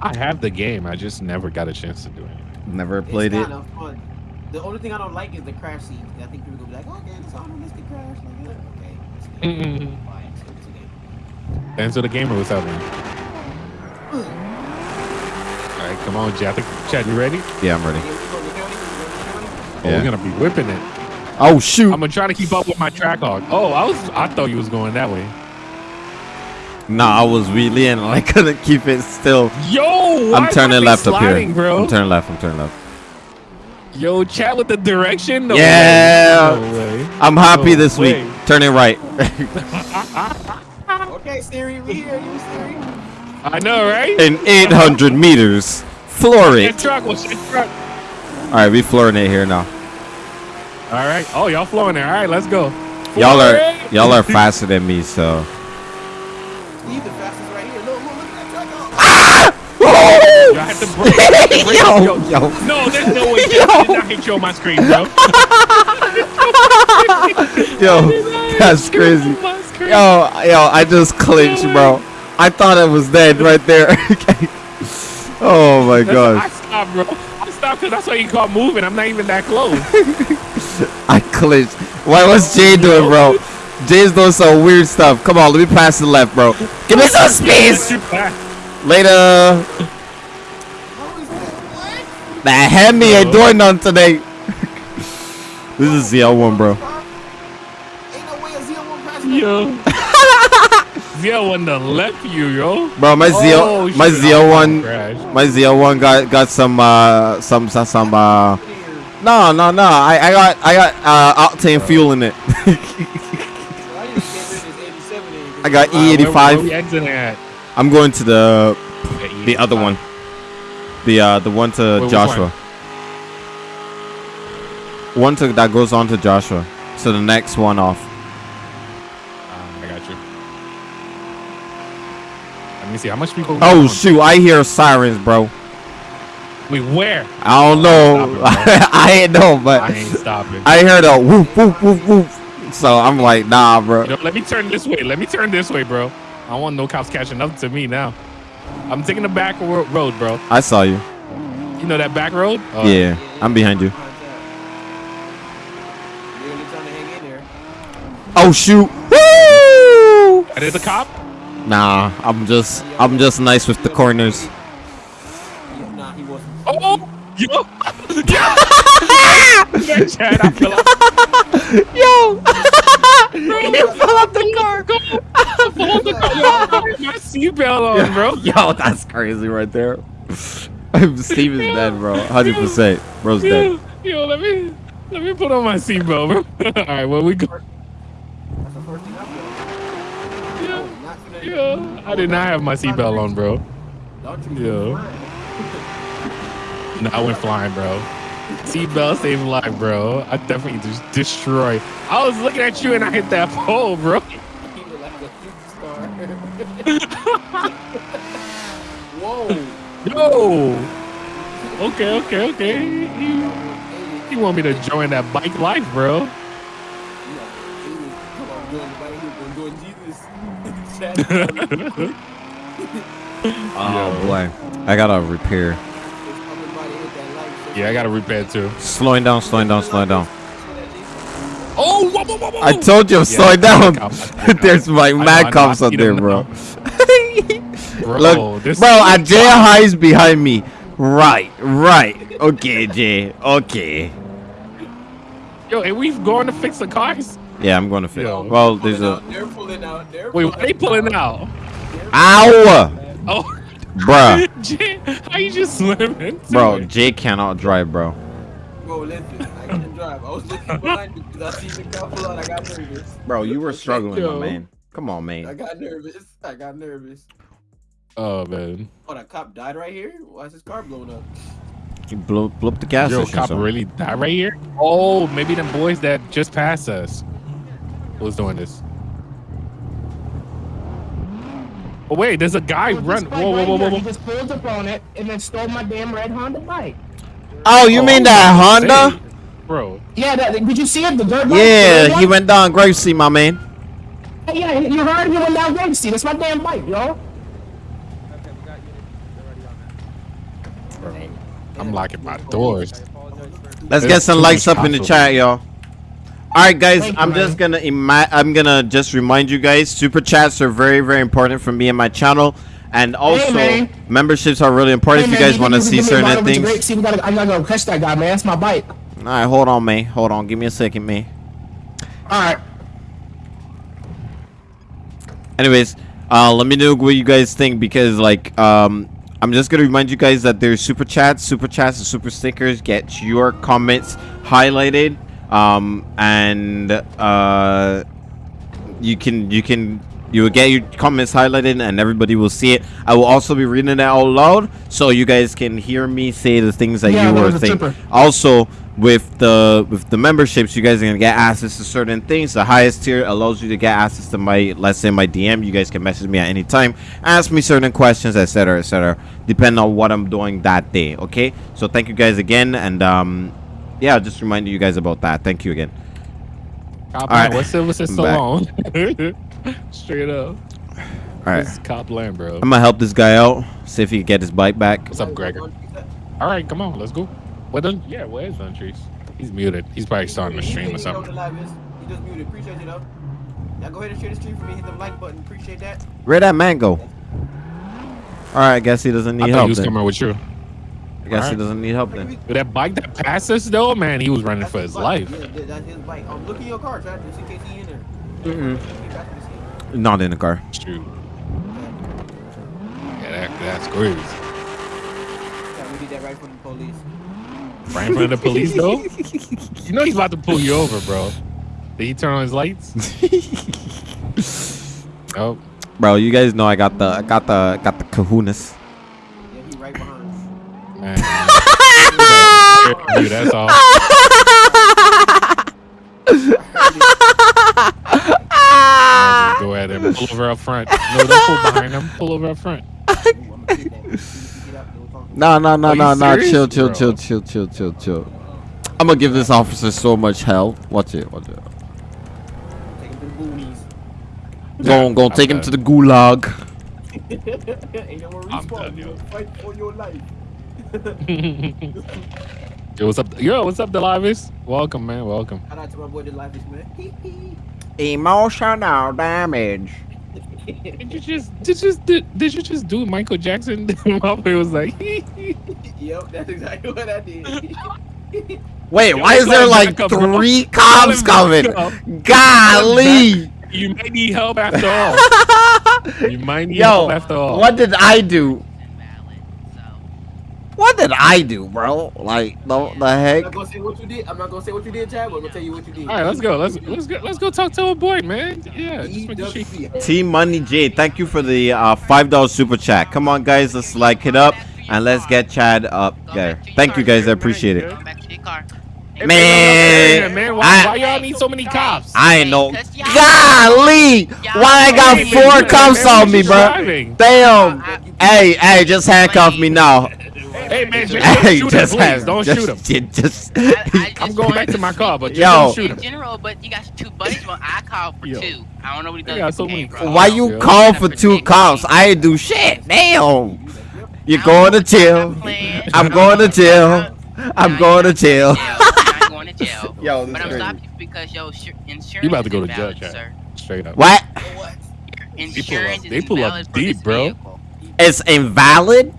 I have the game. I just never got a chance to do it. Never played it's it. Kind of fun. The only thing I don't like is the crash scenes. I think people go be oh, like, okay, it's an unrealistic crash. Like, yeah, okay. today. And so the gamer was out there. All right, come on, Chad. I Chad, you ready? Yeah, I'm ready. Hey, we go to county, we go to county. Oh, Yeah. we're gonna be whipping it. Oh shoot! I'm gonna try to keep up with my track hog. Oh, I was. I thought you was going that way. Nah, I was really in. I couldn't keep it still. Yo, why I'm turning left thing up here. bro. I'm turning left. I'm turning left. Yo, chat with the direction. No Yeah. Way. No way. I'm happy No this way. week. Turning right. Okay, Siri, we here. You Siri. I know, right? In 800 meters. Floor it. truck was that truck. All right, we flooring it here now. All right. Oh, y'all flowing there. All right, let's go. Y'all are y'all are faster than me, so. Leave the fastest right here. Look, look, look at that truck. Oh. Ah! Yo, I had to break. I had to break- yo, yo. yo. No, there's no way. Yo. did not hit you on my screen, bro. Yo, that's crazy. On my screen. Yo, yo, I just clinched, bro. I thought it was dead right there. oh my That's- gosh. I stopped, bro. I stopped because that's why you caught moving. I'm not even that close. I clinched. What was Jay doing, bro? Jay's doing some weird stuff. Come on, let me pass the left, bro. Give me some space. Later. How is that? What? That Hemi ain't doing nothing today. this is ZL1, bro. Ain't no way a Z1 passing. Yo. Zio one to left you, yo. Bro, my Oh, ZL, my shit. ZL1, my ZL1 got got some uh some some some uh. No, no, no. I I got I got uh octane fuel in it. I got Uh, E85. Where, we exiting at? I'm going to the the other one. The uh the one to Wait, Joshua. One to that goes on to Joshua. So the next one off. Ah, I got you. Let me see how much people. Oh shoot! I hear sirens, bro. Wait, where? I don't know. I ain't know, but I ain't stopping. I heard a whoop whoop whoop whoop. So I'm like, nah, bro. You know, let me turn this way. Let me turn this way, bro. I don't want no cops catching up to me now. I'm taking the back road, bro. I saw you. You know that back road? Yeah, I'm behind you. Really trying to hang in there. Oh shoot! Woo! That is a cop? Nah, I'm just I'm just nice with the corners. Yeah, Nah, he wasn't. Oh, yo. yeah, Chad, I feel like Yo! you fell off the car. I fell off the car. Yo, I had my seatbelt on, bro. Yo, that's crazy right there. Steve is dead, bro. 100%. Bro's dead. Yo, yo, let me let me put on my seatbelt, bro. All right, well we go. That's the first thing I. Yeah, yeah. I did not have my seatbelt on, bro. Yo. No, I went flying, bro. Seatbelt saved life, bro. I definitely just destroy. I was looking at you and I hit that pole, bro. He was like a superstar. Whoa. Yo. Okay, okay, okay. You, you want me to join that bike life, bro? Yeah, he was- come on, doing the bike hoop and doing Jesus. Chad, Oh, boy. I gotta repair. his upper body hit that light, so- Yeah, I got to repair too. Slowing down, slowing down, slowing down. Oh, whoa, whoa, whoa, whoa. I told you, I'm Yeah, slowing down. I see the There's my I mad cops I up there, bro. Bro, Look, this bro, uh, Jay High's behind me. Right, right. Okay, Jay. Okay. Yo, and we've gone to fix the cars. Yeah, I'm gonna fix. Yo. Well, there's a. out, They're pulling out. They're Wait, why they pulling out? Ow! Oh, Bruh. Jay, how you just swimming? Bro, it? Jay cannot drive, bro. Bro, listen, I couldn't drive. I was looking behind me because I seen the car pull out. I got nervous. Bro, you were struggling, Yo. my man. Come on, man. I got nervous. I got nervous. Oh man, Oh, that cop died right here? Why is his car blown up? You blew, blew up the gas yo, station. cop son. really died right here. Oh, maybe them boys that just passed us was doing this. Oh wait, there's a guy This run. bike Whoa, whoa, whoa, whoa, He just pulled up on it and then stole my damn red Honda bike. Oh, you oh, mean that Honda? bro? Yeah, that, did you see it? The dirt bike? The Yeah, he one? went down Gracie, my man. Yeah, you heard he went down Gracie. That's my damn bike, yo. I'm locking my doors. Let's There's get some too likes up in the chat, y'all. All right, guys. Thank I'm man. just gonna ima- I'm gonna just remind you guys. Super chats are very, very important for me and my channel, and also man. memberships are really important Hey, if you guys want to see certain things. See, we gotta, I gotta go catch that guy, man. That's my bike. All right, hold on, man. Hold on. Give me a second, man. All right. Anyways, uh, let me know what you guys think because like um, I'm just gonna remind you guys that there's super chats, super chats, and super stickers. Get your comments highlighted, um, and uh, you can you can you will get your comments highlighted and everybody will see it. I will also be reading it out loud so you guys can hear me say the things that Yeah, you were thinking. Also, with the with the memberships, you guys are gonna get access to certain things. The highest tier allows you to get access to my let's say my DM. You guys can message me at any time, ask me certain questions, etc., etc. Depending on what I'm doing that day. Okay. So thank you guys again, and um, yeah, just reminding you guys about that. Thank you again. Cop All right. Land. What's Sylvester I'm back. Stallone? Straight up. All right. This is Cop Land, bro. I'm gonna help this guy out. See if he can get his bike back. What's up, Gregor? All right, come on, let's go. What done? Yeah, where is Ventries? He's muted. He's probably starting to stream or something. He just muted. Appreciate you though. Now go ahead and share the stream for me. Hit the like button. Appreciate that. Where that man go? All right, I guess he doesn't I need thought he help. was Then. coming with you. I guess he doesn't need help then. With that bike that passed us, though, man, he was running That's for his bike. life. Yeah, that's his bike. Um, look in your car, Chad, just in case he in there. Scene. Not in the car. Shoot. Yeah, that, that's crazy. Yeah, we did that right from the police. Right in front of the police, though. You know he's about to pull you over, bro. Did he turn on his lights? Oh, Bro, you guys know I got the I got the got the kahunas. Yeah, he right behind. Man. Dude, that's all. Go ahead and pull over up front. No, don't pull behind him. Pull over up front. No, no, no, Are you no, no. Chill, chill, chill, chill, chill, chill, chill. I'm gonna give this officer so much hell. Watch it, watch it. Take him to the boonies. Go, go, take him to the gulag. Ain't no more I'm respawn. done, You yo. fight for your life. Yo, what's up? Yo, what's up, Delavis? Welcome, man. Welcome. Shout out to my boy, the life man. Emotional damage. Did you just did you just did, did you just do Michael Jackson? Motherfucker was like, yep, that's exactly what I did. Wait, Yo, why is there like back up, three Call cops coming? Golly! you might need help after all. You might need Yo, help after all. what did I do? What did I do, bro? Like the the I'm heck? not gonna say what you did. I'm not gonna say what you did, Chad, but I'm gonna tell you what you did. All right, let's go. Let's let's go. Let's go talk to a boy, man. Yeah, just making sure. EWP. T Money J, thank you for the uh, five dollar super chat. Come on, guys, let's like it up and let's get Chad up there. Thank you, guys, I appreciate it. Go back to your car. Man, man, why, I- why y'all need so many cops? I ain't know. Cause y'all- Golly, why I got four cops on me, bro? Damn. Hey, hey, just handcuff me now. Hey, man, just Hey, don't shoot just him, please. Don't just, shoot him. Just, I- I I'm going back to my car, but just Yo. don't shoot in general, but you got two buddies. Well, I called for Yo. two. I don't know what he They does. got so many game, bro. why you Yeah. call for two calls? I ain't do shit. Damn. You're I going to don't jail. I'm going to jail. I'm going to you're jail. not going to jail. Yo, but I'm crazy. stopping you because your insur- insurance You about to go to invalid, jail, sir. Straight up. What? Your They pull up- insurance is they pull up invalid deep, bro. vehicle. It's invalid?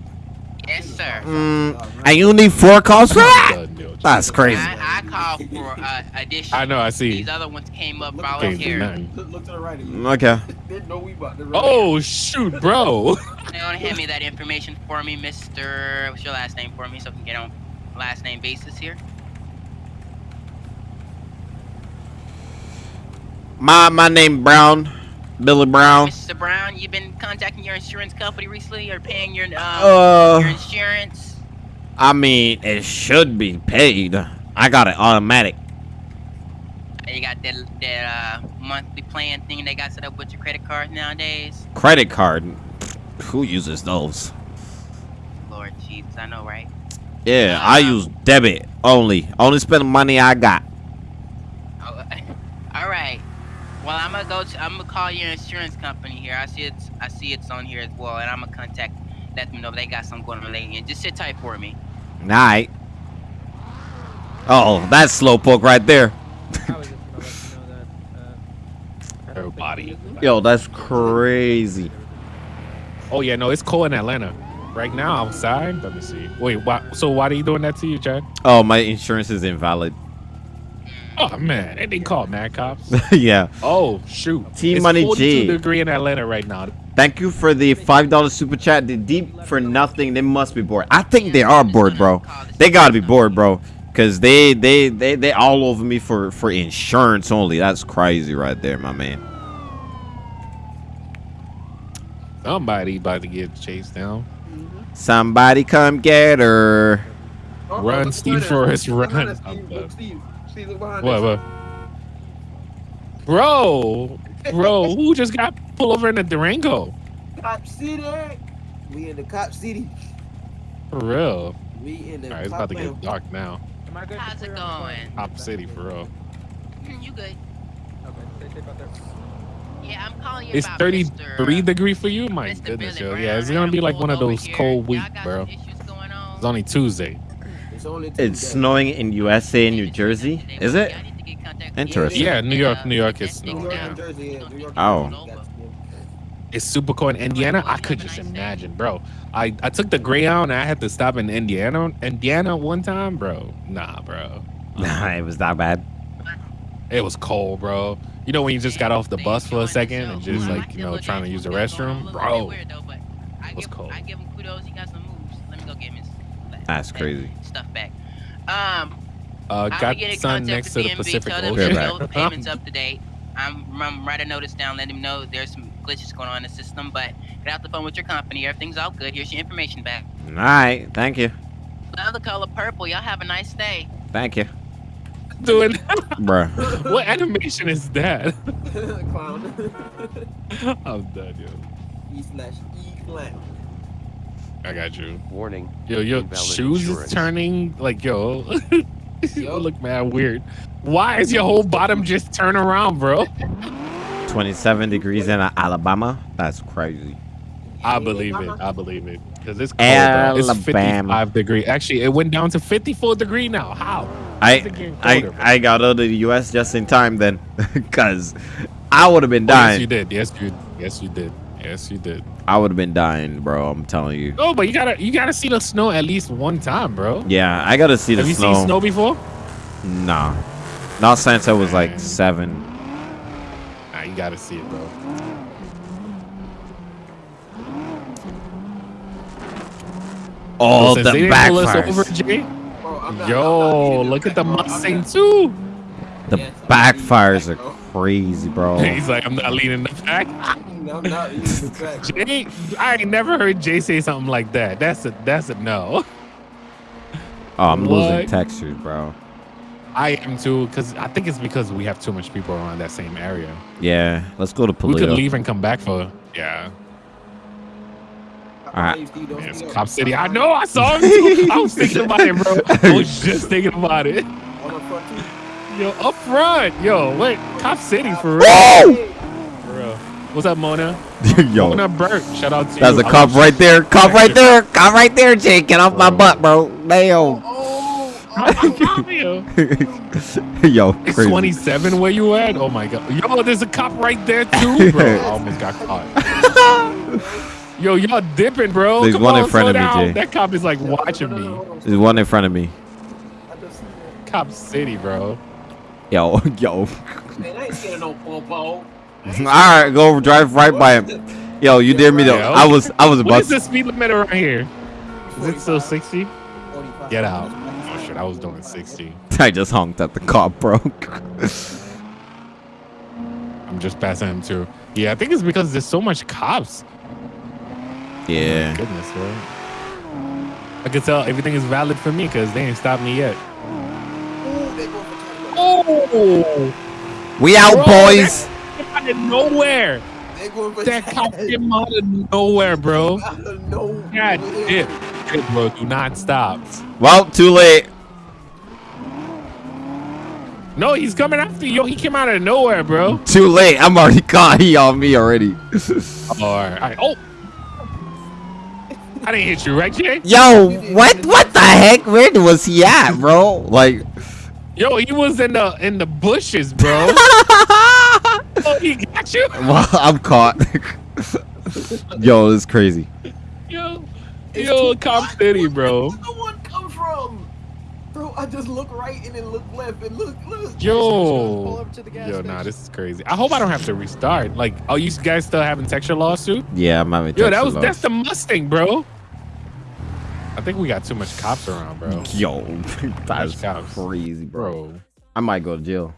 Yes, sir. Mm, and you need four calls for that? That's crazy. I, I called for uh, addition. I know, I see. These other ones came up Look at Can't do voluntary. nothing. Look, look to the right of you. Okay. They know we about. Oh shoot, bro. They don't hand me that information for me, Mr. What's your last name for me so I can get on last name basis here? My my name Brown, Billy Brown. Mr. Brown, you've been contacting your insurance company recently or paying your um, your Uh, insurance? I mean it should be paid. I got it automatic. You got that that uh, monthly plan thing they got set up with your credit card nowadays. Credit card. Who uses those? Lord Jesus, I know, right? Yeah, I use debit only. Only spend the money I got. Oh, all right. Well, I'm gonna go. To, I'm gonna call your insurance company here. I see it's. I see it's on here as well, and I'm gonna contact. Let them know they got something going on lately. Just sit tight for me. Night. Oh, that's slowpoke right there. I was just gonna let you know that. Uh, Everybody. Yo, that's crazy. Oh yeah, no, it's cold in Atlanta right now outside. Let me see. Wait, why? So why are you doing that to you, Chad? Oh, my insurance is invalid. Oh man, they didn't call mad cops. yeah. Oh shoot. T It's Money 42 G. degree in Atlanta right now. Thank you for the five dollar super chat. The deep for nothing. They must be bored. I think they are bored, bro. They gotta be bored, bro. Cause they they they they all over me for for insurance only. That's crazy right there, my man. Somebody about to get chased down. Somebody come get her. Oh, Run, Steve behind Forrest, us. Look run. Us, Look, done. Steve. Steve, look behind What? us. What? Bro, bro, who just got pulled over in a Durango? Cop City. We in the Cop City. For real. We in the All right, it's about to get dark now. am I good? How's it clear on the going? Cop City, for real. Mm, You good? Okay, stay safe out there. Yeah, I'm calling you It's about 33 Mr. degree for you? My Mr. goodness, Billy yo. Yeah, it's gonna be like one of those here. cold weeks, bro. issues going on. It's only Tuesday. It's only It's snowing in USA and New Jersey. Is it? Yeah, I need to get contact- Interesting. Yeah, New York, New York is snowing, New York yeah. and down. Jersey, yeah. New York. Oh. and Jersey, that's- It's super cold in Indiana. I could just imagine, bro. I, I took the Greyhound and I had to stop in Indiana, Indiana one time, bro. Nah, bro. Uh-uh. Nah, it was that bad. It was cold, bro. You know when you just got off the bus for a second and just like you know trying to use the restroom, bro. I was cold. I give him kudos. He got some moves. Let me go get him his That's crazy. Stuff back. Um, Uh, got be getting sun contact next with to the DMV, Pacific tell them Ocean. to Right. the payments up to date. I'm, I'm write a notice down, let him know there's some glitches going on in the system, but get out the phone with your company. Everything's all good. Here's your information back. All right. Thank you. Love the color purple. Y'all have a nice day. Thank you. Doing Bruh. what animation is that? Clown. I'm done, yo. E slash E clown. I got you. Warning. Yo, yo, shoes insurance. is turning like yo. Yo. look mad weird. Why is your whole bottom just turn around, bro? 27 degrees in Alabama. That's crazy. I believe it. I believe it. Cause it's cold, bro. It's Alabama. 55 degree. Actually, it went down to 54 degree now. How? I How's it getting I colder, bro? I got out of the U.S. just in time then, cause I would have been Oh, yes, you did. Yes, you. Yes, you did. Yes, you did. I would have been dying, bro. I'm telling you. Oh, but you gotta you gotta see the snow at least one time, bro. Yeah, I gotta see the Have you snow. seen snow before? Nah, not since I was like seven. Nah, you gotta see it, bro. Oh, Since the they didn't pull us over, backfires. Jay. Bro, I'm not- Yo, I'm not look at the leading track, bro. I'm Mustang too. The Yes, I'm not leading backfires are crazy, bro. He's like, I'm not leading the pack. I'm not leading the track. Jay, I ain't never heard Jay say something like that. That's a that's a no. Oh, I'm losing What? textures, bro. I am too, because I think it's because we have too much people around that same area. Yeah, let's go to We could leave and come back for yeah. Alright. Hey, It's. Cop City. I know. I saw him too. I was thinking about it, bro. I was just thinking about it. On the front too. Yo, up front. Yo, wait. Cop City for real. For real. What's up, Mona? Yo, Mona Burt. Shout out to that's you. a cop right there. Cop right there. Cop right there, Jake. Get off my butt, bro. Damn. Yo, oh, oh, oh, Yo, it's crazy. 27 where you at? Oh my god. Yo, there's a cop right there too, bro. I almost got caught. Yo, y'all dipping, bro. There's Come one on, in front of me. Jay. That cop is like watching me. There's one in front of me. Cop City, bro. Yo, yo. Man, I ain't scared no popo. All right, go drive right by him. Yo, you dare me though. I was, I was What about. is the speed limit around here? Is it still 60? Get out. Oh shit, I was doing 60. I just honked at the cop, bro. I'm just passing him too. Yeah, I think it's because there's so much cops. yeah. Goodness, bro. I can tell everything is valid for me because they ain't stopped me yet. Ooh, they go for Charlie. Oh! We out, Bro, boys. Came out of nowhere. They going for That cop came out of nowhere, bro. Out of nowhere. God, dip. Dip, bro. Do not stop. Well, too late. No, he's coming after you. Yo, he came out of nowhere, bro. Too late. I'm already caught. He on me already. All right. all right. Oh. I didn't hit you, right, Jay? Yo, what? What the heck? Where was he at, bro? Like, Yo, he was in the in the bushes, bro. oh, he got you. well, I'm caught. Yo, this is crazy. Yo, yo, Cop City, bro. Where did the one come from? Bro, I just look right and then look left and look, look. Yo, up to the gas yo, station. nah, this is crazy. I hope I don't have to restart. Like, are you guys still having texture lawsuit? Yeah, I'm having. Yo, that was loss. that's the Mustang, bro. I think we got too much cops around, bro. Yo, that's cops. crazy, bro. Bro, I might go to jail.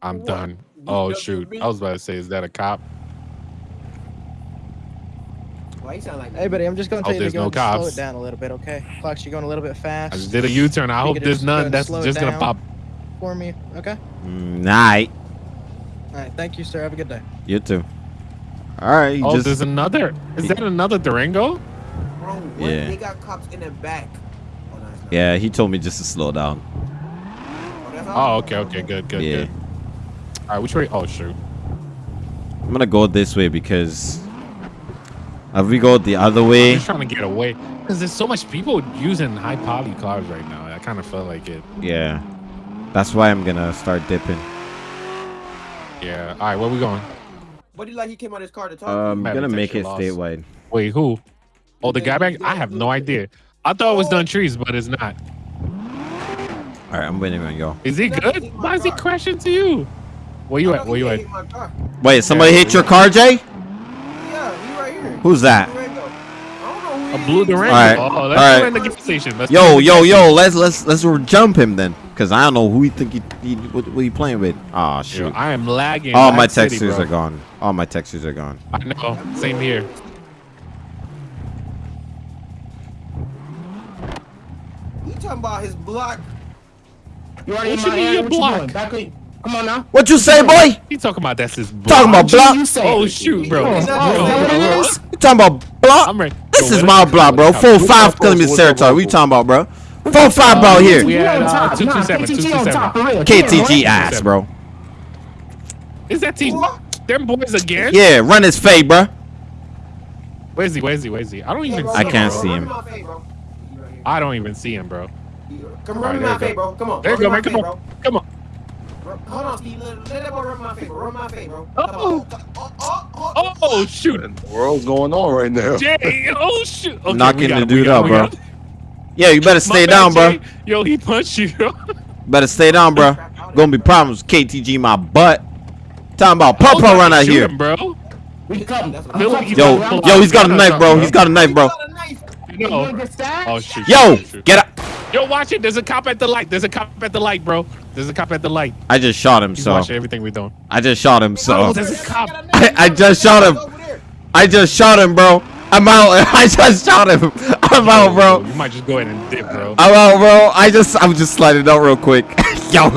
I'm What? done. Oh just- shoot, I was about to say, is that a cop? Why you sound like Hey, buddy, I'm just gonna Oh, tell you to go no and slow it down a little bit, okay? Fox, you're going a little bit fast. I just did a U-turn. I You hope there's none that's slow just gonna pop. for me, okay? Mm, Night. All right, thank you, sir. Have a good day. You too. All right. Oh, just there's another. Is that another Durango? Bro, what? Yeah. They got cops in the back. Oh, no, yeah. He told me just to slow down. Oh, Oh, okay, okay, good, good, Yeah. good. All right, which way? Oh, shoot. I'm gonna go this way because if we go the other I'm way, just trying to get away because there's so much people using high poly cars right now. I kind of felt like it. yeah. That's why I'm gonna start dipping. Yeah. All right, where we going? What do you like? He came out his car to talk. Um, Bad gonna make it loss. statewide. Wait, who? Oh, the guy back. I have no idea. I thought it was done trees, but it's not. All right, I'm waiting on y'all. Is he good? Why is he crashing to you? Where you at? Where you at? hit my car. Wait, somebody Yeah, hit your car, Jay? Yeah, he right here. Who's that? Durango. I don't know who A blue. Durango. All right, Oh, let's all in the gas station. Let's Yo, yo, yo! Let's let's let's jump him then, cause I don't know who you think he, he what, what he playing with. Oh Yo, shoot! I am lagging. All my textures are gone. All my textures are gone. I know. Same here. You talking about his block? You already What in you my mean your What block? doing? Back in- Come on now. What you say, boy? He talking about that's his block. Talking about block? You say. Oh shoot, bro. Oh, Is is that- Bro, is that what it bro, is? You talking about block? I'm ready. This is my block, bro. What? Full five up, kilometer what's up, territory. what's We up? talking about, bro? Full five bro We here. had, on uh, top. 227, Nah, KTG on 227. top, for real. KTG Yeah, ass, bro. Is that team? Them boys again? Yeah, run his fade, bro. Where's he? Where's he? Where's he? I don't Hey, even. bro, I can't see him. I don't even see him, bro. Come All run right, my you fade, go. bro. Come on. There you go, man. Come on. Come on. Hold on, Steve. Let, let that boy run my fade, bro. Run my fade, bro. Oh. Come on. Oh, oh, oh, Oh shoot. The world's going on right now. Jay. Oh shoot. Okay, Knocking we got the him, we dude got out, him, we bro. got him. Yeah, you better My stay bad, down, bro. Jay. Yo, he punched you. Better stay down, bro. Gonna be problems. KTG my butt. Talking about I was Papa about run to out shoot here. him, bro. We come. That's what I'm I'm coming. saying. Yo, I'm yo, he's got a Gun knife, out, bro. bro. He's got a knife, bro. Got. You No. wanna get stabbed? Oh shoot. Yo, shoot, shoot. get up. Yo, watch it. There's a cop at the light. There's a cop at the light, bro. There's a cop at the light. I just shot him, He's so watching everything we're doing. I just shot him, Oh, so there's a cop. I, I just shot him. I just shot him, bro. I'm out. I just shot him. I'm out, bro. You might just go ahead and dip, bro. I'm out, bro. I just, I'm just sliding out real quick. Yo,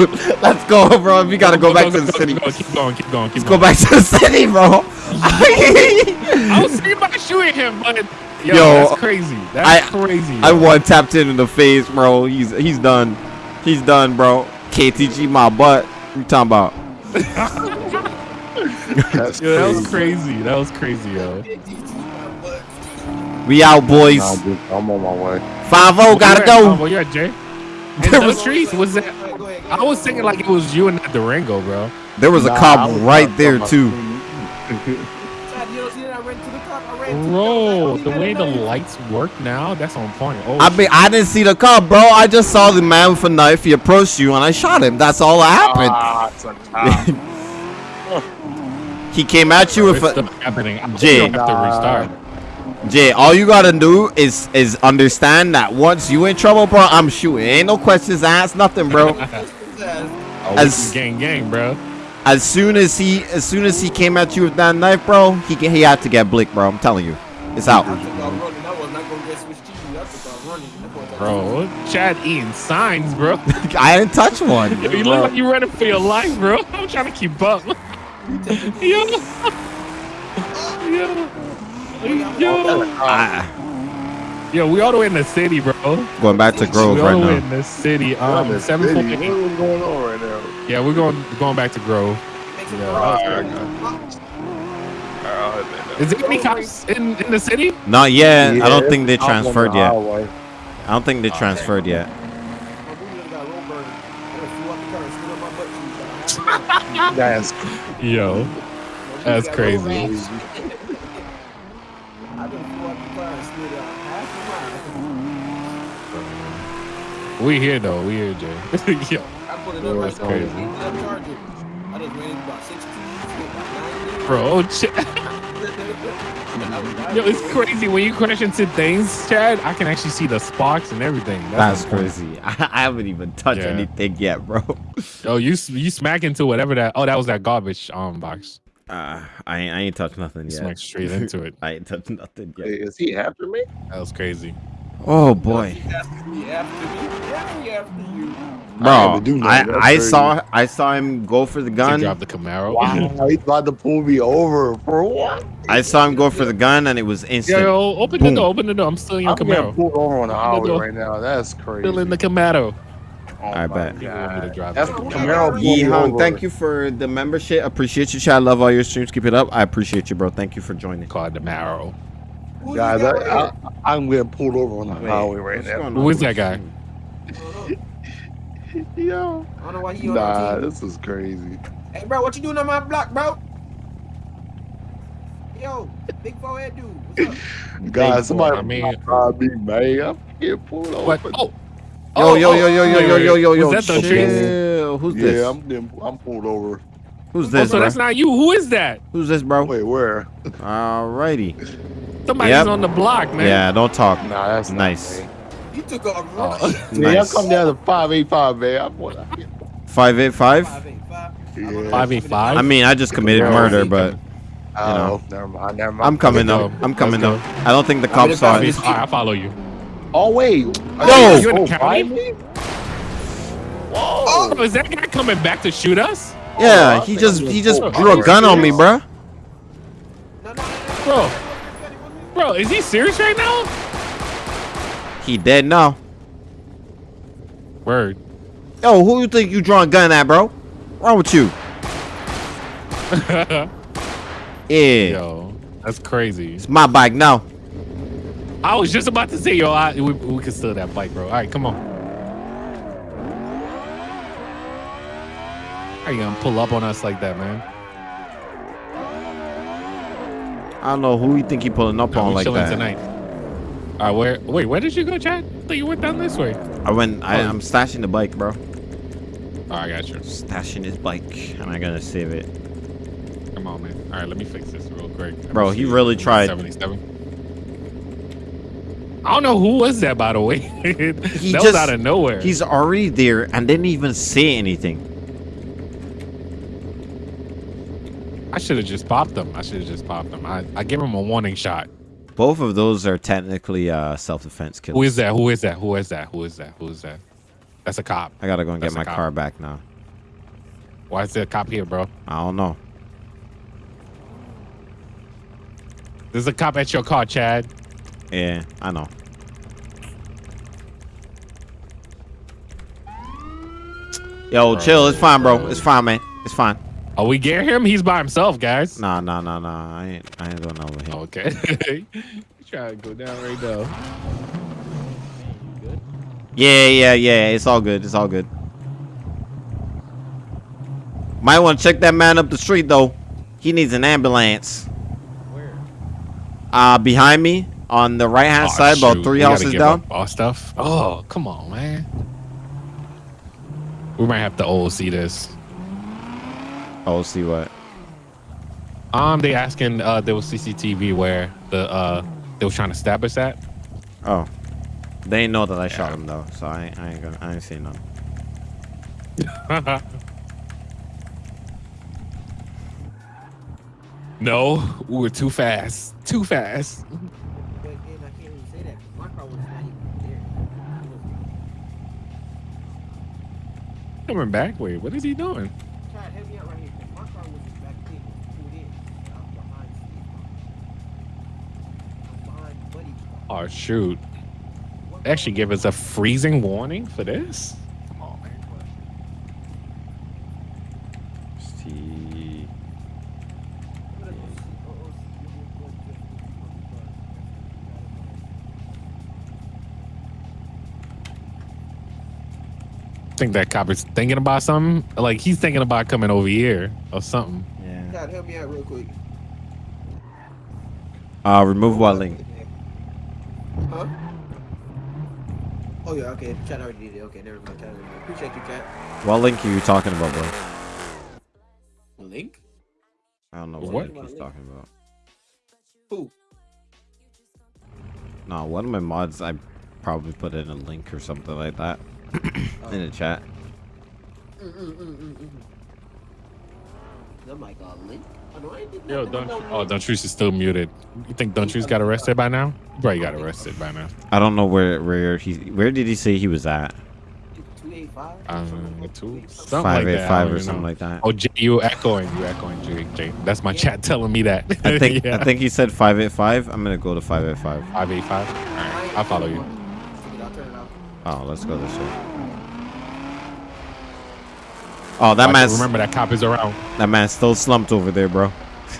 let's go, bro. We gotta go back to the city. Go, keep going, keep going, keep Go going. back to the city, bro. I was thinking about shooting him, but yo, Yo, that's crazy. That's crazy. I yo. one tapped him in the face, bro. He's he's done. He's done, bro. KTG my butt. You talking about? That's Yo, that was crazy. crazy. That was crazy, yo. We out, boys. Nah, I'm on my way. Five oh, zero, gotta Where- oh, go. Where you at, Jay? There was- trees? Was that? Go ahead, go ahead, go I was thinking like it was you and that Durango, bro. There was a Nah, I cop was right not there talking too. about- Chad, you don't see that I ran to the cop. I ran to the Bro, the way the lights work now, that's on point. Oh, I mean, I didn't see the cop, bro. I just saw the man with a knife. He approached you, and I shot him. That's all that happened. Ah, it's a cop. He came at you with it's a still happening. I hope Jay. you don't have to restart. Jay. All you gotta do is is understand that once you in trouble, bro, I'm shooting. Ain't no questions asked, nothing, bro. Oh, As- As gang, gang, bro. As soon as he as soon as he came at you with that knife, bro, he he had to get blick, bro. I'm telling you, it's out. I took off running. I was not gonna get switched to you. I took off running. That boy thought- Bro, Chad eating signs, bro. I didn't touch one. you look like you're running for your life, bro. I'm trying to keep up. yo. yo. Yo. Yo, we all the way in the city, bro. going back to Grove we all right the way now. in the city. I'm Um, in the seven city. point eight. What is going on right now? Yeah, we're going going back to Grove. Make some Yeah, noise. Alright, I got you. Alright, I'll hit that. Is there any cops in, in the city? Not yet. I don't think they I'm on the transferred yet. highway. I don't think they transferred yet. That's booty just got roll burn. I just flew out the car and slid on my butt cheeks. uh, That's Yo, my booty That's got roll crazy. burn. I just flew out the car and slid out half a mile. We here though. We here, Jay. Yo, I put it Bro, up right that's crazy. Let me charge it. I just ran about six trees, hit about nine deer. bro, oh, shit. I was dying. Yo, it's crazy when you crash into things, Chad. I can actually see the sparks and everything. That's insane. crazy. I, I haven't even touched Yeah. anything yet, bro. Yo, you s- you smack into whatever that. Oh, that was that garbage um box. Uh, I ain't, I ain't touched nothing You yet. smacked straight into it. I ain't touched nothing yet. Hey, is he after me? That was crazy. Oh boy, He after me, after me, yeah, he after you. I bro, do I, I saw I saw him go for the gun. drive the Camaro. Wow, he's about to pull me over for what? I saw him go for the gun, and it was instant. yo, open Boom. the door. Open the door. I'm still in your I'm getting Camaro. pulled over on the highway right now. That's crazy. Still in the Camaro. oh I bet. You want me to God. That's Camaro. Camaro pulled Yee me thank you for the membership. Appreciate you, chat. Love all your streams. Keep it up. I appreciate you, bro. Thank you for joining. Called the Camaro. Who Guys, I, got right here? I, I'm getting pulled over on the Wait, highway right now. going Who on is that guy? Yo, I don't know why he on nah, our team. this is crazy. Hey, bro, what you doing on my block, bro? Yo, big forehead dude. What's up? Guys, somebody I mean- I me, man. I'm getting pulled over. What? Oh. Yo, Oh, yo, oh, yo, yo, yo, wait, yo, wait, yo, yo, yo. Was that the trees? Chill. Who's yeah, this? I'm getting, I'm pulled over. Who's Oh, this, so bro? that's not you. Who is that? Who's this, bro? Wait, where? Alrighty. Somebody's Yep. on the block, man. Yeah, don't talk. Nah, that's Nice. You took a Oh. rush. Yeah, y'all come down to five eight five, man. I'm what? Five eight five. Five, eight, five. Yeah. Five eight five. I mean, I just committed murder, but Oh, know. never mind, never mind. I'm coming Let's though. I'm coming though. I don't think the cops if saw I it. was- All right, I follow you. Oh wait, Yo! You in the oh, county? find? Oh, is that guy coming back to shoot us, Yeah, oh, I he just he just pull drew a gun on me, bruh. No, no, no, no, bro? Bro, is he serious right now? He dead now. Word. Yo, who you think you drawing a gun at, bro? Wrong with you? Yeah, Yo, that's crazy. it's my bike now. I was just about to say, yo, I, we, we can steal that bike, bro. All right, come on. How you gonna pull up on us like that, man? I don't know who you think he pulling up No, on like chilling that. tonight. All right, where? Wait, where did you go, Chad? I thought you went down this way. I went. I, Oh. I'm stashing the bike, bro. Oh, I got you. Stashing his bike, and I gotta save it. Come on, man. All right, let me fix this real quick. Let Bro, he really tried. 77. I don't know who was that, by the way. that He was just- out of nowhere. He's already there and didn't even say anything. Should have just popped them. I should have just popped them. I, I gave him a warning shot. Both of those are technically uh, self-defense kills. Who is that? Who is that? Who is that? Who is that? Who is that? That's a cop. I gotta go and get That's a my cop. car back now. Why is there a cop here, bro? I don't know. There's a cop at your car, Chad. Yeah, I know. Yo, Bro, chill. It's fine, bro. bro. It's fine, man. It's fine. Oh, we get him? He's by himself, guys. Nah, nah, nah, nah. I ain't. I ain't going over here. Okay. Try to go down right now. Yeah, yeah, yeah. It's all good. It's all good. Might want to check that man up the street though. He needs an ambulance. Where? Uh, behind me on the right hand Oh, side, about three We houses down. All stuff. Oh, come on, man. We might have to OC this. Oh, see what? Um, they asking uh there was CCTV where the uh they was trying to stab us at. Oh, they know that I shot him though, so I, ain't- I ain't gonna. I ain't saying nothing. no, we were too fast. Too fast. But again, I can't really say that 'cause my car was not even there. Coming back. Wait, what is he doing? Chad, help me out right here. 'cause My car was back there, it was pulled in. and I was behind Steve's car. I was behind Buddy's car. Oh shoot. They actually give us a freezing warning for this. Come on, man. See. I'm gonna go see- see, you'll be able to go to the fucking car. think that cop is thinking about something. Like he's thinking about coming over here or something. Yeah. God, help me out real quick. Uh, remove what link? Huh? Oh yeah, okay. Chat already did it. Okay, never mind. Chat already did it. Appreciate you, chat. What link are you talking about, bro? Link? I don't know What? what, link he's talking about. Who? No, one of my mods, I probably put in a link or something like that in the chat. Mm, mm, mm, mm, mm. I'm like, uh, Link? Oh, Yo, nothing. Oh, Dontreuse is still muted. You think Dontreuse got arrested by now? He Probably got arrested by now. I don't know where where he where did he say he was at? 285? Um, two, something Five like eight that. Five or something know. like that. Oh, Jay, you echoing? You echoing, Jay? Jay. That's my chat telling me that. I think yeah. I think he said five eight five. I'm gonna go to five eight five. five eight five. All right, I'll follow you. I'll turn it off. Oh, let's go this way. Oh, that man's remember that cop is around. that man's still slumped over there, bro.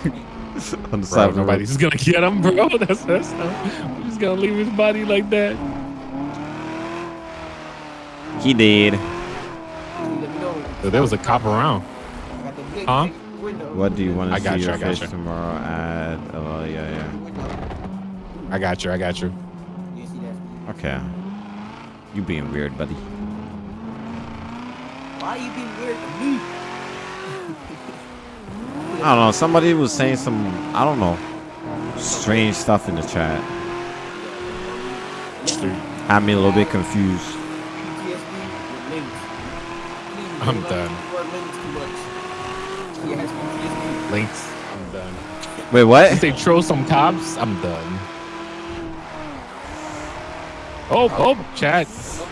On the side of the road. nobody's gonna get him, bro. That's that's. We're just gonna leave his body like that. He did. Let me know. So there was a cop around. I got the big Huh? What do you want to see you, your I face you. tomorrow at? Oh yeah, yeah. I got you. I got you. You see that? Okay. You being weird, buddy. Why you being weird to me? I don't know. Somebody was saying some. I don't know. Strange stuff in the chat. Had me a little bit confused. PTSD with links. Please, I'm done. links too much. He has PTSD. Links. I'm done. Wait, If what? they throw some cops, I'm done. Oh, oh, Chad.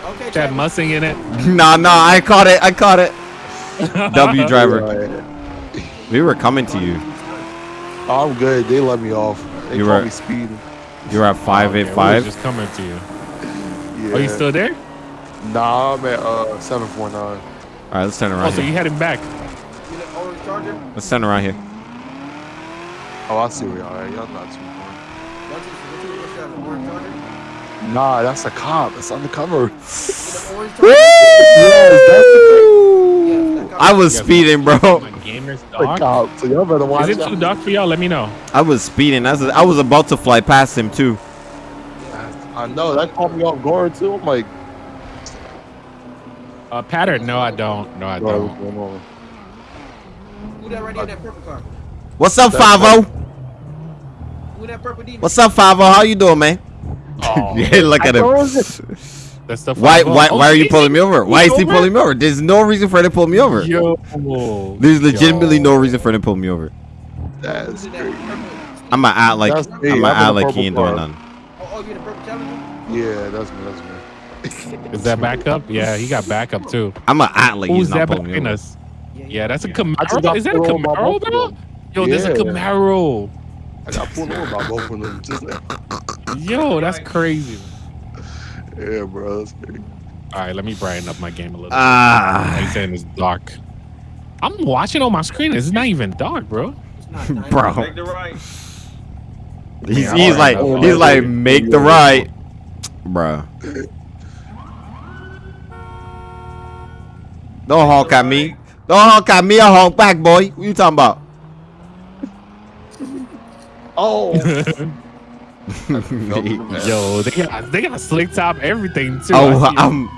Oh, Okay, Chad Chad. Mussing in it. nah, nah. I caught it. I caught it. W driver. Right. We were coming to you. I'm good. They let me off. They You call were- me speeding. You were at five Okay, eight we was five. Just coming to you. Yeah. Are you still there? Nah, I'm at uh 749. All right, let's turn Oh, around so you here. heading back? You the orange charger? Let's turn around here. Oh, I see where y'all at. Y'all not too far. Nah, that's a cop. That's undercover. You the orange charger? yes, Yes. I was You speeding, bro. Gamer's dog. cop. So y'all better watch Is it too dark for y'all? Let me know. I was speeding. I was, I was about to fly past him too. I know. That caught me off guard too. I'm like, Uh, pattern? No, I don't. No, I don't. Who that right there in that purple car? What's up, That's Five O? Who that purple? What's up, Five O? How you doing, man? Oh, yeah, look at him. that's the Why, why, why are you pulling me over? Why is he pulling me over? There's no reason for him to pull me over. Yo. There's legitimately no reason for him to pull me over. That's Who's in that crazy. I'm gonna act like That's. I'm I'm gonna act like he ain't doing nothing. Oh, oh, you the purple challenger? Yeah, that's me. That's me. Is that backup? Yeah, he got backup too. I'm gonna act like Who's he's not that pulling me behind over. us? Yeah, that's a Camaro. I just got Is that a pulled Camaro, both of bro? them. Yo, there's a Yeah. Camaro. I got pulled over by both of them. Just like, Yo, that's crazy. yeah, bro. That's crazy. All right, let me brighten up my game a little. bit. Ah, He's saying it's dark. I'm watching on my screen. It's not even dark, bro. It's not nine. bro. right. He's, Yeah, he's I like know. he's like make the right, bro. Don't honk at me. Don't honk at me. I honk back, boy. What you talking about? Oh, Yo, they got they got slick top everything too. oh, I I'm.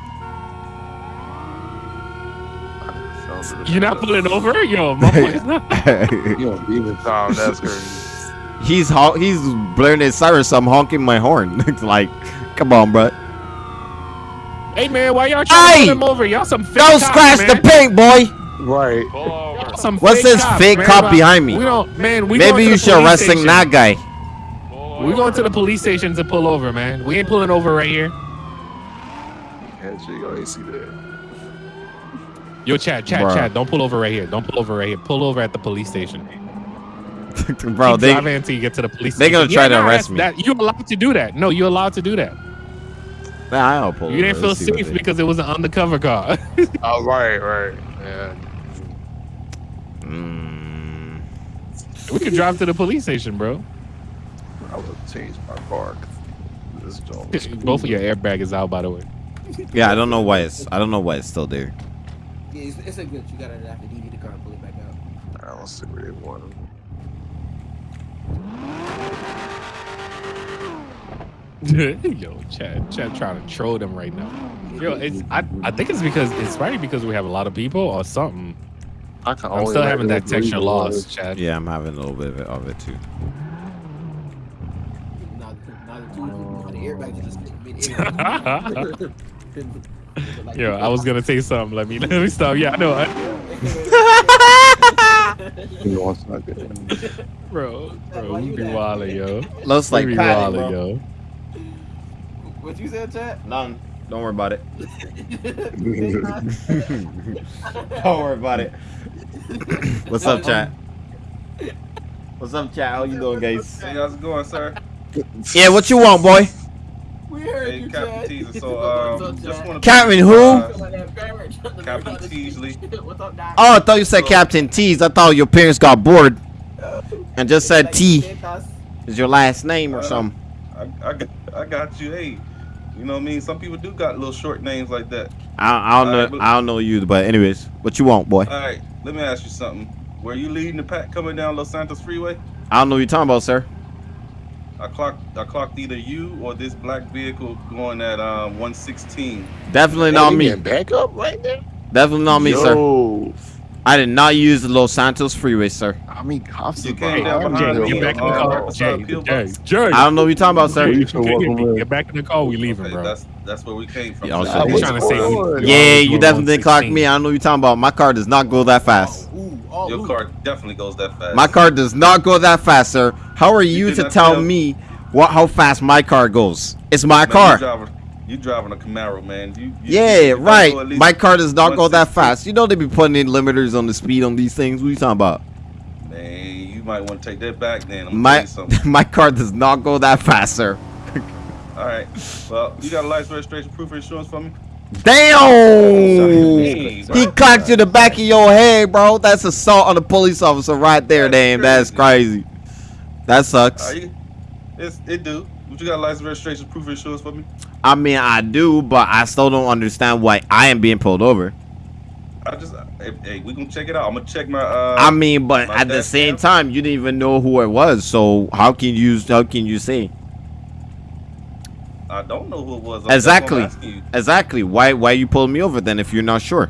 You're not pulling over, yo. My boy's not. you on demon time. That's crazy. He's hon- he's blaring his siren, so I'm honking my horn. It's like, come on, bro. Hey man, why y'all trying Hey! to pull him over? Y'all some fake Don't cops, scratch man. the paint, boy. Right. Some What's fake this cops, fake man. cop behind me? We don't, man. We Maybe you should police arrest station. that guy. We're going to the police station to pull over, man. We ain't pulling over right here. Yeah, shit, y'all ain't see that. Yo, Chad, Chad, Bruh. Chad, don't pull over right here. Don't pull over right here. Pull over at the police station. Bro, Keep they driving until you get to the police. they gonna station. try to nah, arrest me. That, you're allowed to do that. No, you're allowed to do that. Nah, I'll pull You over. didn't feel Let's see what safe because it was an undercover car. Oh, right, right. Yeah. Mm. we could drive to the police station, bro. I would have changed my car. 'cause This joint Both of your airbag is out, by the way. Yeah, I don't know why it's I don't know why it's still there. Yeah, it's, it's a glitch. You gotta have to DV the car and pull it back out. I don't see where they want him. Yo, Chad, Chad trying to troll them right now. Yo, it's I, I think it's because it's probably because we have a lot of people or something. I can I'm still having that texture Louisville loss, is. Chad. Yeah, I'm having a little bit of it, of it too. Neither, neither two of them. The airbag just mid air. Yo, I was gonna say something. Let me let me stop. Yeah, I know, I, You know, it's not good. bro. Bro, we be wildin', yo. Looks like we be Patty, wildin', bro. yo. What you said, chat? None. Don't worry about it. Don't worry about it. What's up, chat? What's up, chat? How you doing, guys? Hey, how's it going, sir? Yeah, what you want, boy? We heard Hey, you, Captain Chad. Teaser. So, um, just want to. Captain who? Captain Teasley. What's up, Oh, I thought you said Captain T's. I thought your parents got bored and just said T is your last name or something. I, I, got, I got you. Hey, you know what I mean? Some people do got little short names like that. I, I don't Alright, know. but- I don't know you, but anyways, what you want, boy? All right, let me ask you something. Were you leading the pack coming down Los Santos Freeway? I don't know what you're talking about, sir. I clocked, I clocked either you or this black vehicle going at um 116. Definitely not me. Back up right there. Definitely not me, sir. Yo, I did not use the Los Santos freeway, sir. I mean, cops You is came behind down me, behind though. Get back in the car, Jay. Peel Jay, Jay. I don't know what you're talking about, Jay, sir. you You can't should hear welcome me. in. Get back in the car. We leaving, Okay, bro. that's that's where we came from. Yeah, I'll So- you. trying to say we- Yeah, you definitely didn't clock me. I don't know what you're talking about. My car does not go that oh, fast. Ooh, oh, Your ooh. car definitely goes that fast. My car does not go that fast, sir. How are you did to tell tell- me what how fast my car goes? It's my Man, car. You driving, a Camaro, man. You, you Yeah, right. My car does not go that fast. You know they be putting in limiters on the speed on these things. What are you talking about? Man, you might want to take that back then. My my, you something. my car does not go that fast, sir. All right. Well, you got a license, registration, proof of insurance for me? Damn! He clocked you the back of your head, bro. That's assault on a police officer right there, That's damn. That's crazy. That sucks. Are you? It's, it do. But you got a license, registration, proof of insurance for me? I mean, I do, but I still don't understand why I am being pulled over. I just, hey, hey we gonna check it out. I'm gonna check my. Uh, I mean, but at the same time, you didn't even know who it was. So how can you how can you say I don't know who it was. Exactly I'm you. exactly why why you pulling me over then if you're not sure?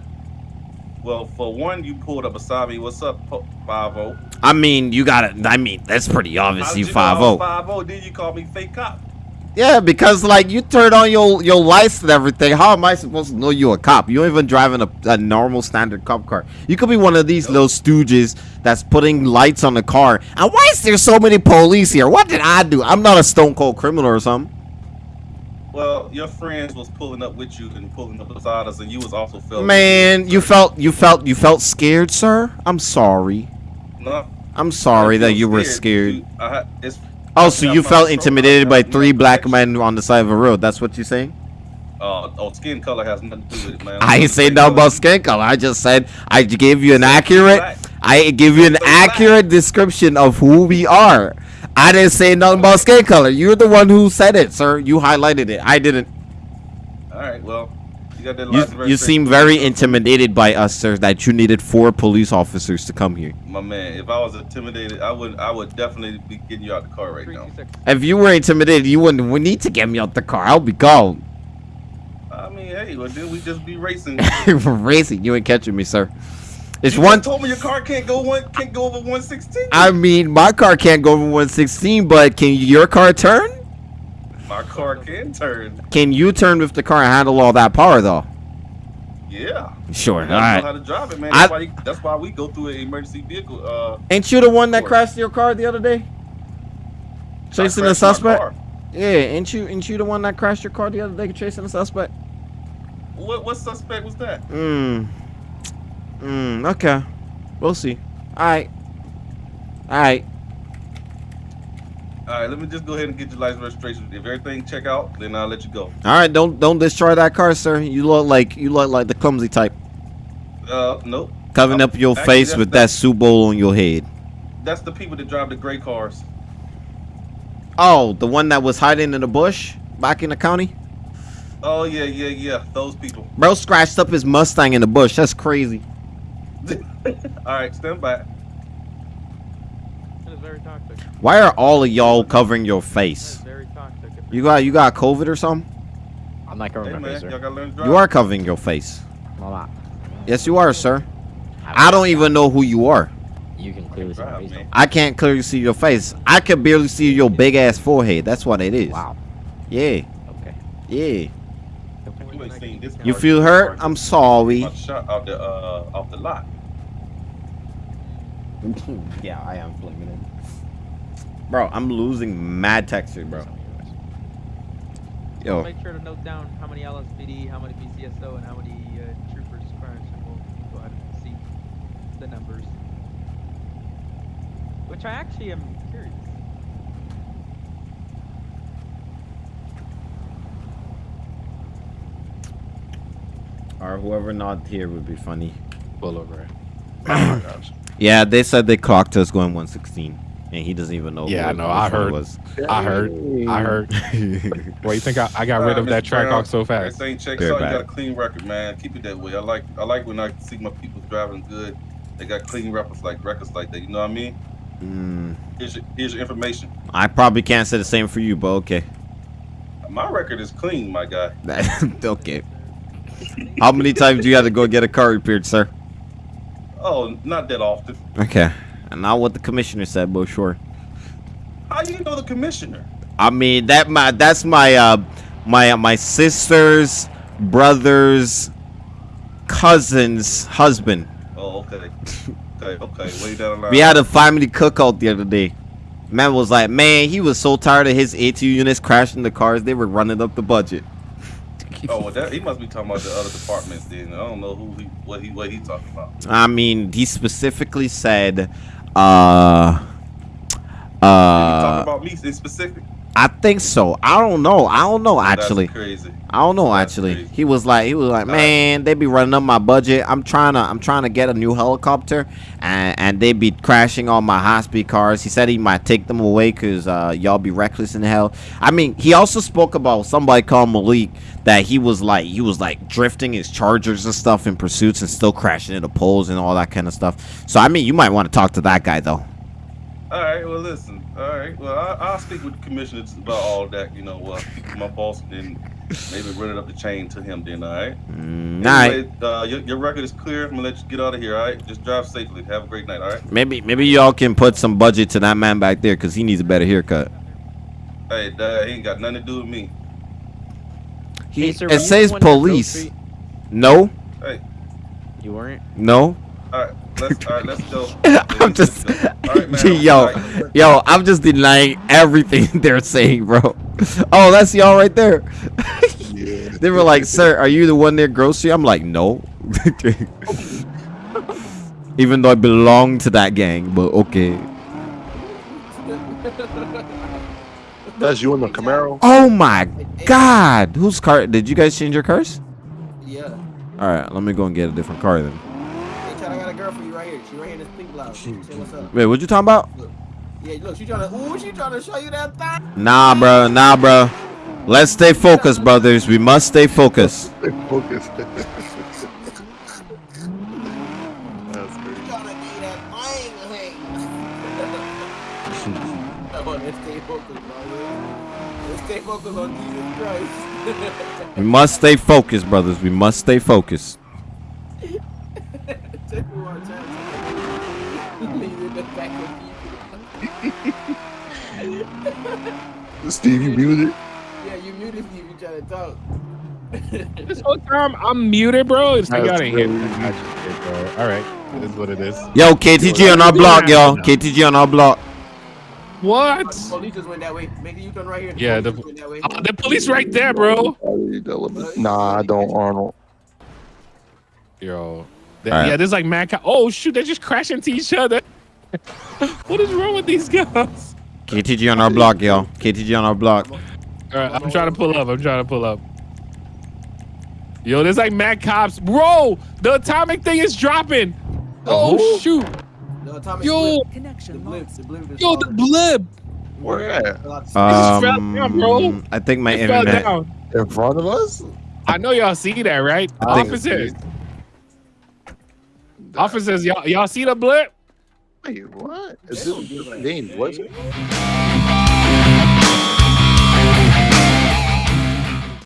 Well, for one, you pulled up beside me. What's up, Five O? I mean, you got to I mean, that's pretty obvious. You five oh. zero. Five O. Then you call me fake cop. Yeah, because like you turned on your your lights and everything. How am I supposed to know you're a cop? You ain't even driving a, a normal standard cop car. You could be one of these little stooges that's putting lights on the car. And why is there so many police here? What did I do? I'm not a stone cold criminal or something. Well, your friends was pulling up with you and pulling up beside us, and you was also filming. Man, you felt you felt you felt scared, sir. I'm sorry. No, I'm sorry that you were scared. You- I it's, Oh, so you felt intimidated by three black men on the side of a road. That's what you're saying? Uh, oh, skin color has nothing to do with it, man. I ain't saying nothing about skin color. I just said I gave you an accurate. I give you an accurate description of who we are. I didn't say nothing about skin color. You're the one who said it, sir. You highlighted it. I didn't. All right, well, you You, seem very intimidated by us, sir. That you needed four police officers to come here. My man, if I was intimidated, I would I would definitely be getting you out the car right now. If you were intimidated, you wouldn't we need to get me out the car. I'll be gone. I mean, hey, well then we just be racing. Racing, you ain't catching me, sir. It's you one. told me your car can't go one can't go over 116. I mean, my car can't go over 116, but can your car turn? My car can turn. Can you turn with the car and handle all that power, though? Yeah. Sure. All know how to drive it, man. I- That's, why, you, that's why we go through an emergency vehicle. Uh, Ain't you the one that crashed your car the other day? Chasing I my suspect? Yeah, ain't you ain't you the one that crashed your car the other day chasing a suspect? What what suspect was that? Hmm. Hmm. Okay. We'll see. All right. All right. All right, let me just go ahead and get your license registration. If everything check out, then I'll let you go. All right. Don't don't destroy that car, sir. You look like you look like the clumsy type, Uh, nope. covering I'm- up your actually, face with that soup bowl on your head. That's the people that drive the gray cars. Oh, the one that was hiding in the bush back in the county. Oh yeah, yeah, yeah. Those people. Bro scratched up his Mustang in the bush. That's crazy. All right, stand by. That is very toxic. Why are all of y'all covering your face? very toxic. You got you got COVID or something? I'm not Hey covering my face, man, sir. y'all gotta learn to drive. You are covering your face. I'm not. Yes, you are, sir. I don't even know who you are. You can clearly see my face. man. I can't clearly see your face. I can barely see your big ass forehead. That's what it is. Wow. Yeah, Okay. yeah. You ain't seen this. You feel hurt? I'm sorry. Shot out the uh off the lot. yeah, I am flaming it. Bro, I'm losing mad texture, bro. Yo, Make sure to note down how many LSPD, how many PCSO, and how many uh, troopers crashed, and we'll go ahead and see the numbers. Which I actually am curious. or whoever not here would be funny. Pull over. Yeah, they said they clocked us going 116, and he doesn't even know. Yeah, I what- know, I one it heard. Was. I heard. I heard. Why you think I, I got rid of that track off so fast? Everything checks Very out. You got a clean record, man. Keep it that way. I like I like when I see my people driving good. They got clean records like records like that. You know what I mean? Mm, Here's your here's your information. I probably can't say the same for you, but okay. My record is clean, my guy. okay. How many times do you have to go get a car repaired, sir? Oh, not that often. Okay. And not what the commissioner said, but sure. How do you know the commissioner? I mean that my that's my uh my uh, my sister's brother's cousin's husband. Oh, okay. Okay, okay. Way down. We had a family cookout the other day. Man was like, man, he was so tired of his ATU units crashing the cars. They were running up the budget. Oh, well, that he must be talking about the other departments. Then I don't know who he what he what he talking about. I mean, he specifically said, uh, he talk uh, about me specific? I think so. I don't know. I don't know That's actually. crazy. I don't know That's actually. crazy. He was like he was like, man, they be running up my budget. I'm trying to I'm trying to get a new helicopter, and and they be crashing all my high speed cars. He said he might take them away because uh, y'all be reckless in hell. I mean, he also spoke about somebody called Malik that he was like he was like drifting his chargers and stuff in pursuits and still crashing into poles and all that kind of stuff. So I mean, you might want to talk to that guy though. All right. Well, listen. All right. Well, I, I'll speak with the commissioner about all that. You know what? my boss, and then maybe run it up the chain to him. Then, all right. Mm, all right. Uh, your, your record is clear. I'm gonna let you get out of here. All right. Just drive safely. Have a great night. All right. Maybe maybe y'all can put some budget to that man back there because he needs a better haircut. Hey, Dad, he ain't got nothing to do with me. He, Hey, sir, it says the one that drove police. straight- No, You weren't. no. All right. Let's. All right. Let's go. I'm just, Let's go. All right, man. yo, All right. yo, I'm just denying everything they're saying, bro. Oh, that's y'all right there. they were like, "Sir, are you the one near grocery?" I'm like, "No." Even though I belong to that gang, but okay. That's you in the Camaro. Oh my God, whose car? Did you guys change your cars? Yeah. All right, let me go and get a different car then. Hey, Chad, I got a girl for you right here. She right here in this pink what's up. Wait, what you talking about? Yeah, look, she trying to. Ooh, she trying to show you that thing. Nah, bro, nah, bro. Let's stay focused, brothers. We must stay focused. Focus. That's She trying to be that thing. Hey. let's stay focused, bro. Let's stay focused on Jesus Christ. We must stay focused, brothers. We must stay focused. Take me one time. Leave it in the back of people. Steve, you muted. Yeah, you muted Steve. You trying to talk. This whole time I'm muted, bro. It's like I That's didn't hear. crazy. I just did, bro. All right, it is what it is. Yo, KTG on our block, yo. KTG on our block. What? The police just went that way. Make a U-turn right here. Yeah, police the- just went that way. Uh, the police right there, bro. Nah, I don't, Arnold. Yo. Th- All right. Yeah, there's like mad. Oh shoot, they're just crashing into each other. What is wrong with these guys? KTG on our block, yo. KTG on our block. All right, I'm trying to pull up. I'm trying to pull up. Yo, there's like mad cops, bro. The atomic thing is dropping. Oh who? shoot, The atomic yo, blip. The blip. The blip. yo, the blip. Where at? A lot just fell down, bro. Um, I think my It fell internet. down. In front of us? I know y'all see that, right? I Officers. Officers, y'all y'all see the blip? Wait, what? Is this a different? What's it?